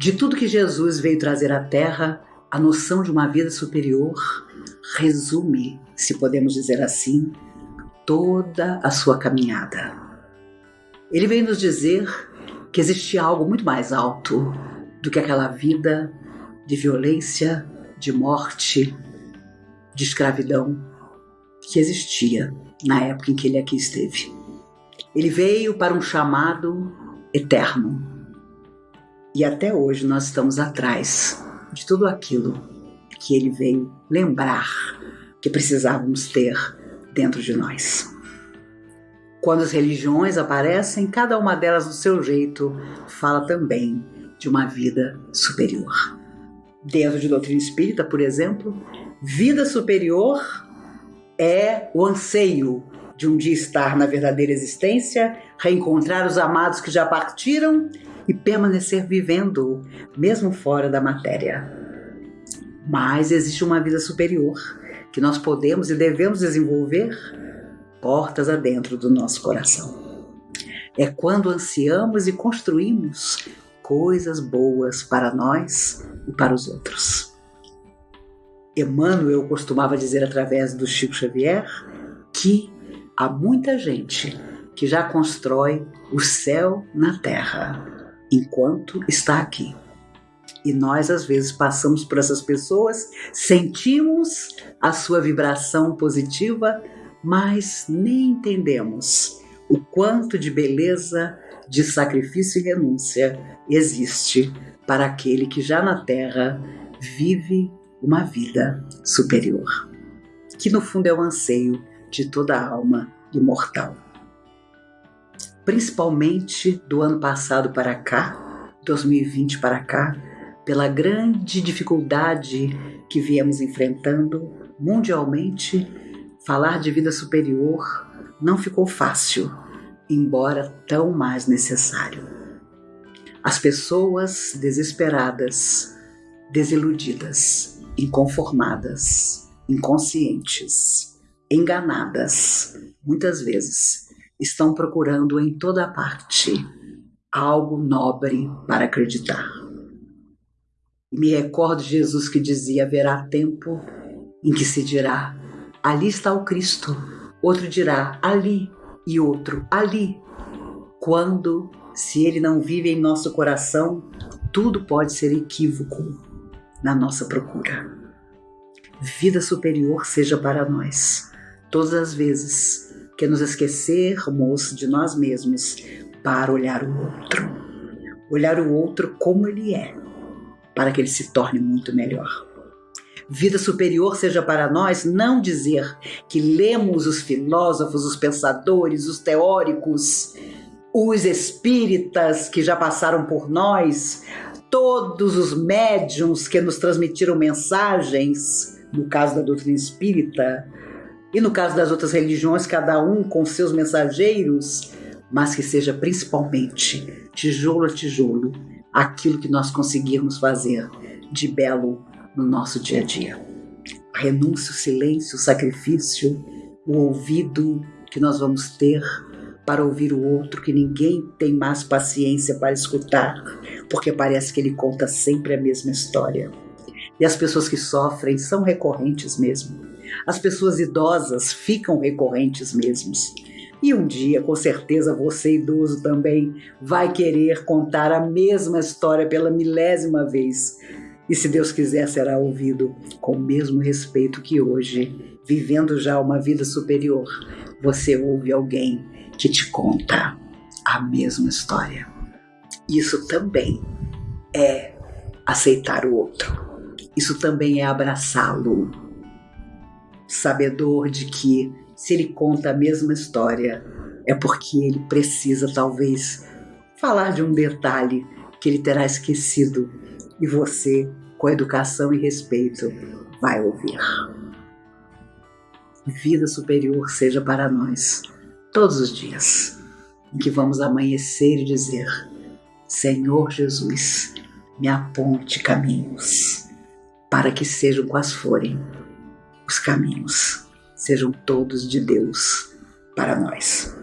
De tudo que Jesus veio trazer à Terra, a noção de uma vida superior resume, se podemos dizer assim, toda a sua caminhada. Ele veio nos dizer que existia algo muito mais alto do que aquela vida de violência, de morte, de escravidão que existia na época em que ele aqui esteve. Ele veio para um chamado eterno. E até hoje nós estamos atrás de tudo aquilo que ele veio lembrar que precisávamos ter dentro de nós. Quando as religiões aparecem, cada uma delas do seu jeito fala também de uma vida superior. Dentro de doutrina espírita, por exemplo, vida superior é o anseio de um dia estar na verdadeira existência, reencontrar os amados que já partiram e permanecer vivendo, mesmo fora da matéria. Mas existe uma vida superior que nós podemos e devemos desenvolver portas adentro do nosso coração. É quando ansiamos e construímos coisas boas para nós e para os outros. Emmanuel costumava dizer através do Chico Xavier que há muita gente que já constrói o céu na terra enquanto está aqui. E nós, às vezes, passamos por essas pessoas, sentimos a sua vibração positiva, mas nem entendemos o quanto de beleza, de sacrifício e renúncia existe para aquele que já na Terra vive uma vida superior, que no fundo é o anseio de toda alma imortal. Principalmente do ano passado para cá, 2020 para cá, pela grande dificuldade que viemos enfrentando mundialmente, falar de vida superior não ficou fácil, embora tão mais necessário. As pessoas desesperadas, desiludidas, inconformadas, inconscientes, enganadas, muitas vezes, estão procurando em toda parte algo nobre para acreditar. Me recordo de Jesus que dizia: haverá tempo em que se dirá: ali está o Cristo. Outro dirá: ali, e outro: ali. Quando, se ele não vive em nosso coração, tudo pode ser equívoco na nossa procura. Vida superior seja para nós todas as vezes que nos esquecermos de nós mesmos para olhar o outro. Olhar o outro como ele é, para que ele se torne muito melhor. Vida superior seja para nós não dizer que lemos os filósofos, os pensadores, os teóricos, os espíritas que já passaram por nós, todos os médiums que nos transmitiram mensagens, no caso da doutrina espírita, e no caso das outras religiões, cada um com seus mensageiros, mas que seja principalmente tijolo a tijolo aquilo que nós conseguirmos fazer de belo no nosso dia a dia. A renúncia, o silêncio, o sacrifício, o ouvido que nós vamos ter para ouvir o outro que ninguém tem mais paciência para escutar, porque parece que ele conta sempre a mesma história. E as pessoas que sofrem são recorrentes mesmo. As pessoas idosas ficam recorrentes mesmo. E um dia, com certeza, você idoso também vai querer contar a mesma história pela milésima vez. E se Deus quiser, será ouvido com o mesmo respeito que hoje, vivendo já uma vida superior, você ouve alguém que te conta a mesma história. Isso também é aceitar o outro. Isso também é abraçá-lo sabedor de que se ele conta a mesma história, é porque ele precisa talvez falar de um detalhe que ele terá esquecido e você, com educação e respeito, vai ouvir. Vida superior seja para nós todos os dias em que vamos amanhecer e dizer: Senhor Jesus, me aponte caminhos para que sejam quais forem os caminhos sejam todos de Deus para nós.